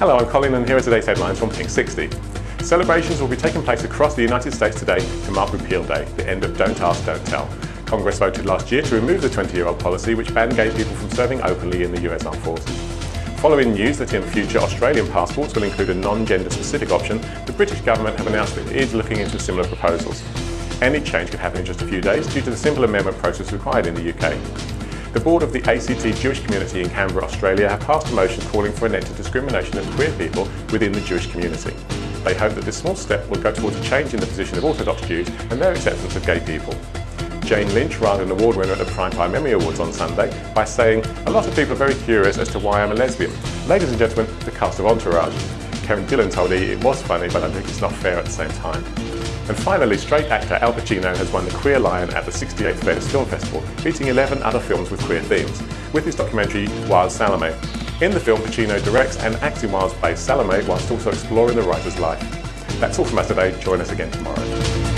Hello, I'm Colin and here are today's headlines from Pink 60. Celebrations will be taking place across the United States today to mark Repeal Day, the end of Don't Ask, Don't Tell. Congress voted last year to remove the 20-year-old policy which banned gay people from serving openly in the US Armed Forces. Following news that in future Australian passports will include a non-gender specific option, the British government have announced that it is looking into similar proposals. Any change could happen in just a few days due to the simple amendment process required in the UK. The board of the ACT Jewish community in Canberra, Australia have passed a motion calling for an end to discrimination of queer people within the Jewish community. They hope that this small step will go towards a change in the position of Orthodox Jews and their acceptance of gay people. Jane Lynch won an award winner at the Primetime Emmy Awards on Sunday by saying, a lot of people are very curious as to why I'm a lesbian. Ladies and gentlemen, the cast of Entourage. Karen Gillan told E it was funny, but I think it's not fair at the same time. And finally, straight actor Al Pacino has won the Queer Lion at the 68th Venice Film Festival, beating 11 other films with queer themes, with his documentary Wilde Salome. In the film, Pacino directs and acts in Wilde's play Salome whilst also exploring the writer's life. That's all from us today. Join us again tomorrow.